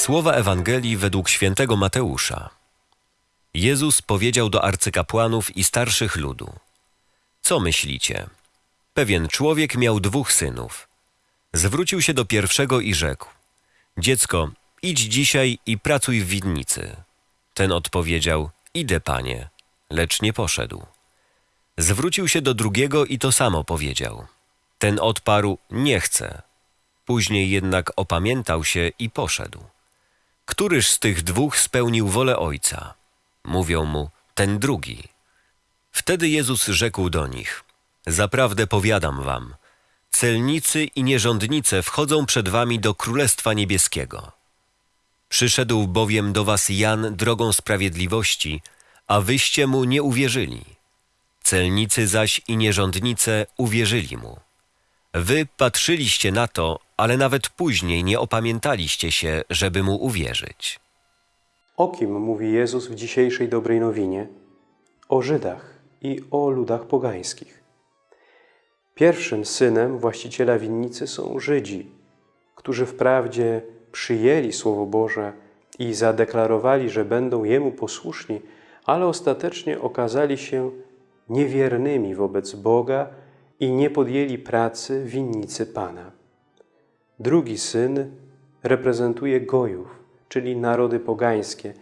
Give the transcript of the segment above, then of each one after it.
Słowa Ewangelii według świętego Mateusza. Jezus powiedział do arcykapłanów i starszych ludu: Co myślicie? Pewien człowiek miał dwóch synów. Zwrócił się do pierwszego i rzekł: Dziecko, idź dzisiaj i pracuj w winnicy. Ten odpowiedział: Idę, panie, lecz nie poszedł. Zwrócił się do drugiego i to samo powiedział. Ten odparł: Nie chcę. Później jednak opamiętał się i poszedł. Któryż z tych dwóch spełnił wolę ojca? Mówią mu: Ten drugi. Wtedy Jezus rzekł do nich: Zaprawdę powiadam wam, celnicy i nierządnice wchodzą przed wami do Królestwa Niebieskiego. Przyszedł bowiem do was Jan drogą sprawiedliwości, a wyście mu nie uwierzyli. Celnicy zaś i nierządnice uwierzyli mu. Wy patrzyliście na to, ale nawet później nie opamiętaliście się, żeby mu uwierzyć. O kim mówi Jezus w dzisiejszej dobrej nowinie? O Żydach i o ludach pogańskich. Pierwszym synem właściciela winnicy są Żydzi, którzy wprawdzie przyjęli Słowo Boże i zadeklarowali, że będą Jemu posłuszni, ale ostatecznie okazali się niewiernymi wobec Boga i nie podjęli pracy winnicy Pana. Drugi syn reprezentuje Gojów, czyli narody pogańskie,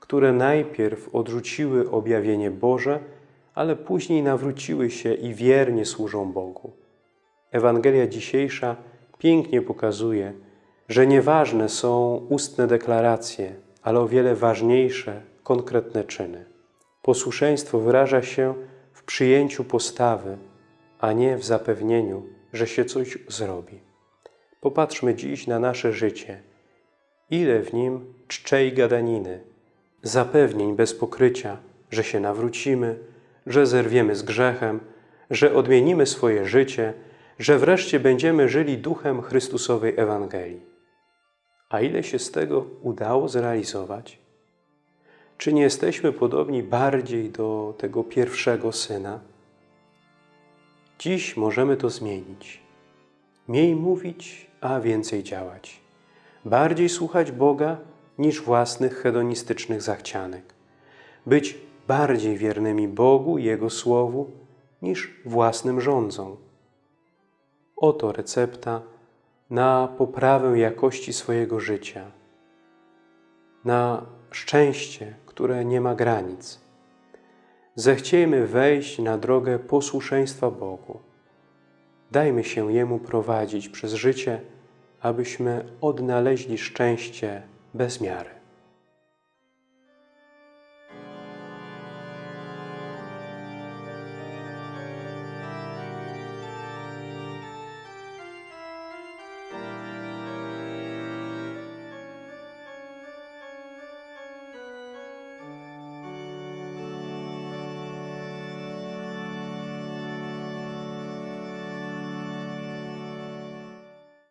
które najpierw odrzuciły objawienie Boże, ale później nawróciły się i wiernie służą Bogu. Ewangelia dzisiejsza pięknie pokazuje, że nieważne są ustne deklaracje, ale o wiele ważniejsze konkretne czyny. Posłuszeństwo wyraża się w przyjęciu postawy, a nie w zapewnieniu, że się coś zrobi. Popatrzmy dziś na nasze życie. Ile w nim czczej gadaniny, zapewnień bez pokrycia, że się nawrócimy, że zerwiemy z grzechem, że odmienimy swoje życie, że wreszcie będziemy żyli duchem Chrystusowej Ewangelii. A ile się z tego udało zrealizować? Czy nie jesteśmy podobni bardziej do tego pierwszego syna? Dziś możemy to zmienić. Mniej mówić, a więcej działać. Bardziej słuchać Boga niż własnych hedonistycznych zachcianek. Być bardziej wiernymi Bogu i Jego Słowu niż własnym rządzom. Oto recepta na poprawę jakości swojego życia, na szczęście, które nie ma granic. Zechciejmy wejść na drogę posłuszeństwa Bogu. Dajmy się Jemu prowadzić przez życie, abyśmy odnaleźli szczęście bez miary.